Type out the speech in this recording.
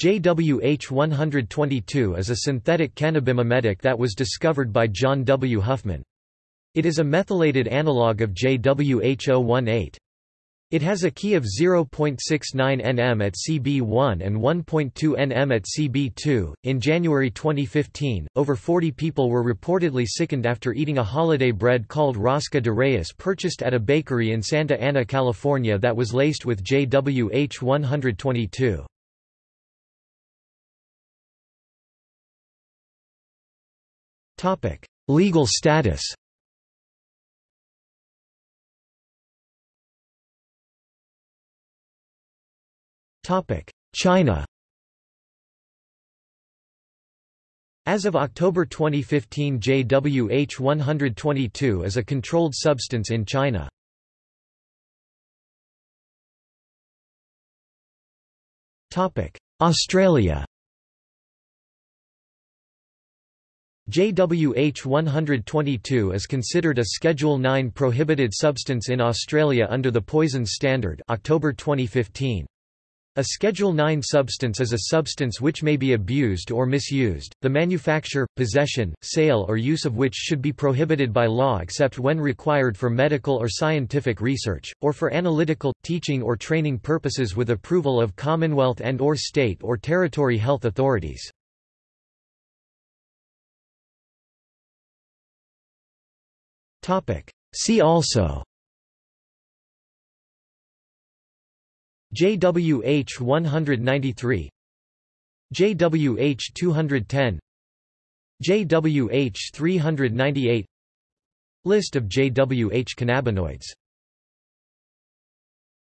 JWH-122 is a synthetic cannabimimetic that was discovered by John W. Huffman. It is a methylated analog of JWH-018. It has a Ki of 0.69 nm at CB1 and 1.2 nm at CB2. In January 2015, over 40 people were reportedly sickened after eating a holiday bread called Rosca de Reyes purchased at a bakery in Santa Ana, California that was laced with JWH 122. Legal status Topic: China As of October 2015 JWH-122 is a controlled substance in China. Topic. Australia JWH-122 is considered a Schedule 9 prohibited substance in Australia under the Poisons Standard October 2015. A Schedule 9 substance is a substance which may be abused or misused, the manufacture, possession, sale or use of which should be prohibited by law except when required for medical or scientific research, or for analytical, teaching or training purposes with approval of Commonwealth and or state or territory health authorities. See also. JWH 193 JWH 210 JWH 398 List of JWH cannabinoids